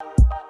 Bye.